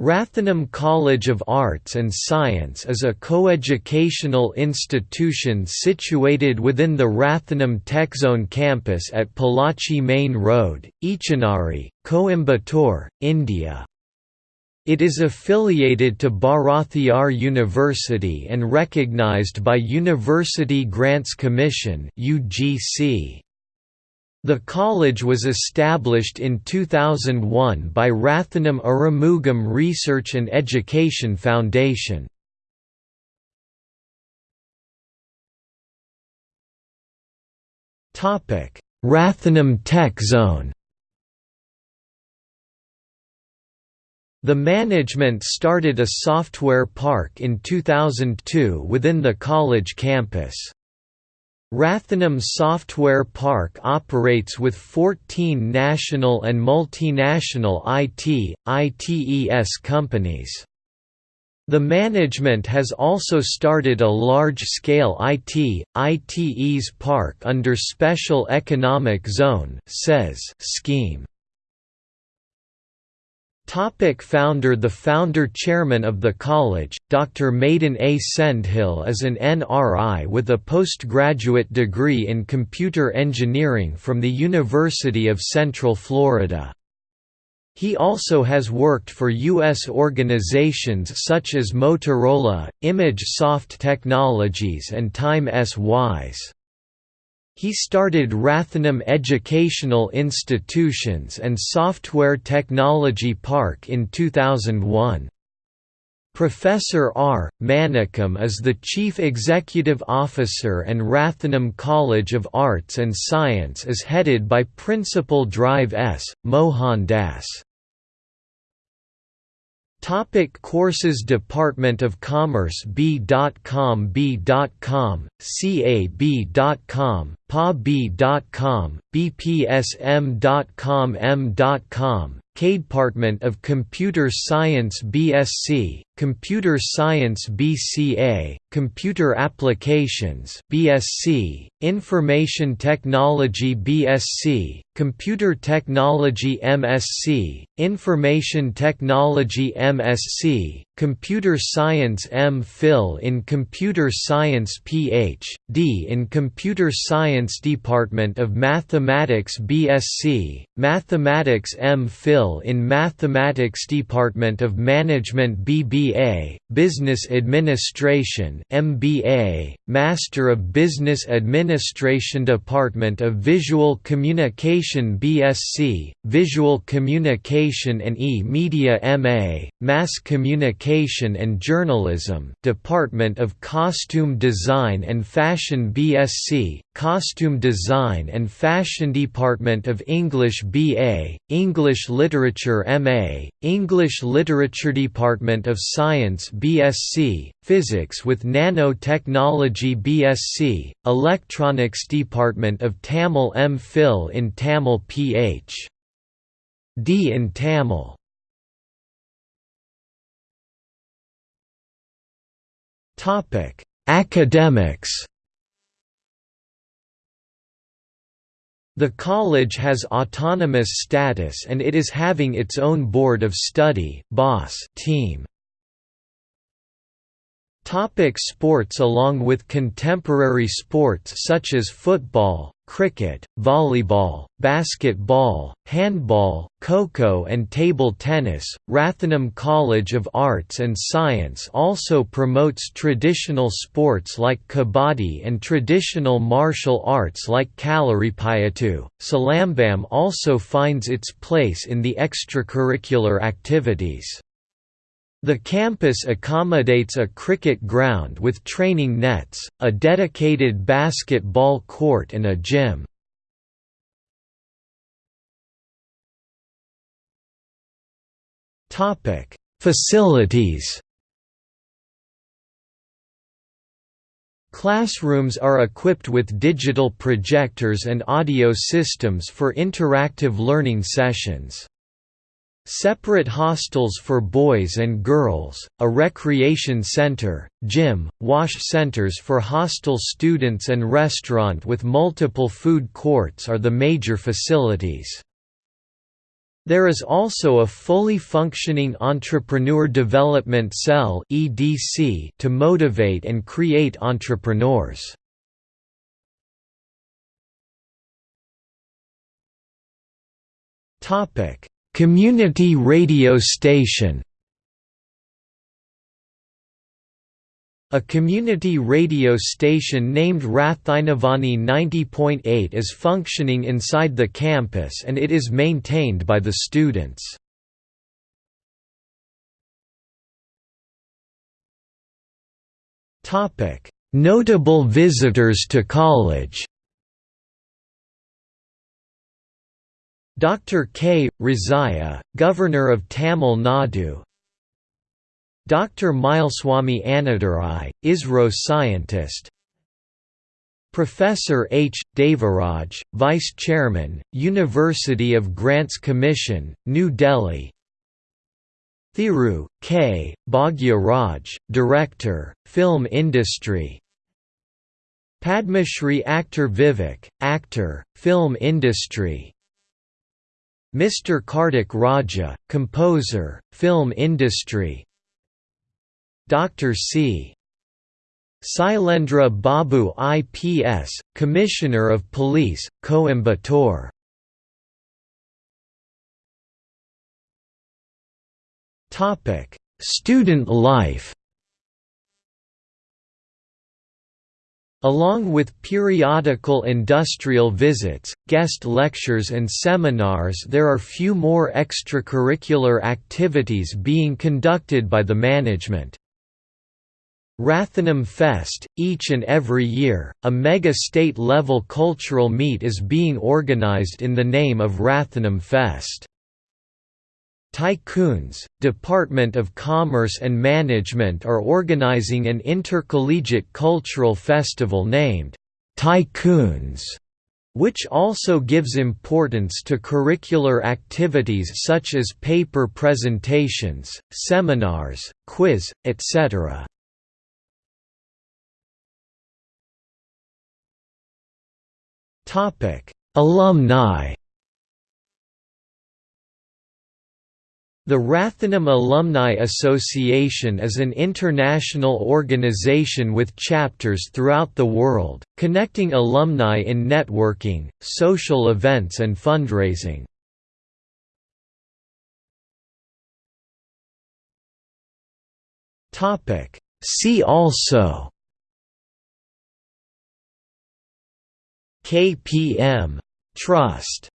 Rathinam College of Arts and Science is a coeducational institution situated within the Rathinam TechZone campus at Pollachi Main Road, Eachanari, Coimbatore, India. It is affiliated to Bharathiar University and recognized by University Grants Commission UGC. The college was established in 2001 by Rathinam Arumugam Research and Education Foundation. Rathinam Tech Zone The management started a software park in 2002 within the college campus. Rathinam Software Park operates with 14 national and multinational IT, ITES companies. The management has also started a large-scale IT, ITES park under Special Economic Zone scheme. Topic founder The founder-chairman of the college, Dr. Madan A. Sendhil is an NRI with a postgraduate degree in computer engineering from the University of Central Florida. He also has worked for U.S. organizations such as Motorola, Image Soft Technologies and Time S. Wise. He started Rathinam Educational Institutions and Software Technology Park in 2001. Professor R. Manikam is the Chief Executive Officer and Rathinam College of Arts and Science is headed by Principal Drive S. Mohan Das. Topic courses Department of Commerce B.com B.com, CAB.com, PA.B.com, BPSM.com M.com, Department of Computer Science BSc, Computer Science BCA, Computer Applications BSc, Information Technology BSc, Computer Technology MSc, Information Technology MSc, Computer Science M.Phil in Computer Science Ph.D. in Computer Science Department of Mathematics BSc, Mathematics M.Phil in Mathematics Department of Management BBA, Business Administration MBA, Master of Business Administration Department of Visual Communication BSc, Visual Communication and E-Media MA, Mass Communication and Journalism Department of Costume Design and Fashion BSc, Costume Design and Fashion Department of English BA, English Literature MA, English Literature Department of Science BSc, Physics with Nanotechnology BSc, Electronics Department of Tamil M.Phil in Tamil Ph.D. in Tamil Topic: Academics. The college has autonomous status and it is having its own board of study boss team. Topic sports Along with contemporary sports such as football, cricket, volleyball, basketball, handball, kho and table tennis, Rathanam College of Arts and Science also promotes traditional sports like kabaddi and traditional martial arts like Kalaripayattu. Silambam also finds its place in the extracurricular activities. The campus accommodates a cricket ground with training nets, a dedicated basketball court and a gym. Facilities Classrooms are equipped with digital projectors and audio systems for interactive learning sessions. Separate hostels for boys and girls, a recreation center, gym, wash centers for hostel students and restaurant with multiple food courts are the major facilities. There is also a fully functioning Entrepreneur Development Cell to motivate and create entrepreneurs. Community radio station A community radio station named Rathinavani 90.8 is functioning inside the campus and it is maintained by the students. Notable visitors to college Dr. K. Rosaiah, Governor of Tamil Nadu Dr. Mylswamy Annadurai, ISRO scientist Professor H. Devaraj, Vice Chairman, University of Grants Commission, New Delhi Thiru, K. Bhagya Raj, Director, Film Industry Padma Shri actor Vivek, Actor, Film Industry Mr. Kartik Raja, Composer, Film Industry Dr. C. Sylendra Babu IPS, Commissioner of Police, Coimbatore Student life Along with periodical industrial visits, guest lectures and seminars there are few more extracurricular activities being conducted by the management. Rathinam Fest, each and every year, a mega state-level cultural meet is being organized in the name of Rathinam Fest. Tycoons, Department of Commerce and Management are organizing an intercollegiate cultural festival named Tycoons, which also gives importance to curricular activities such as paper presentations, seminars, quiz, etc. Alumni. The Rathinam Alumni Association is an international organization with chapters throughout the world, connecting alumni in networking, social events and fundraising. See also KPM Trust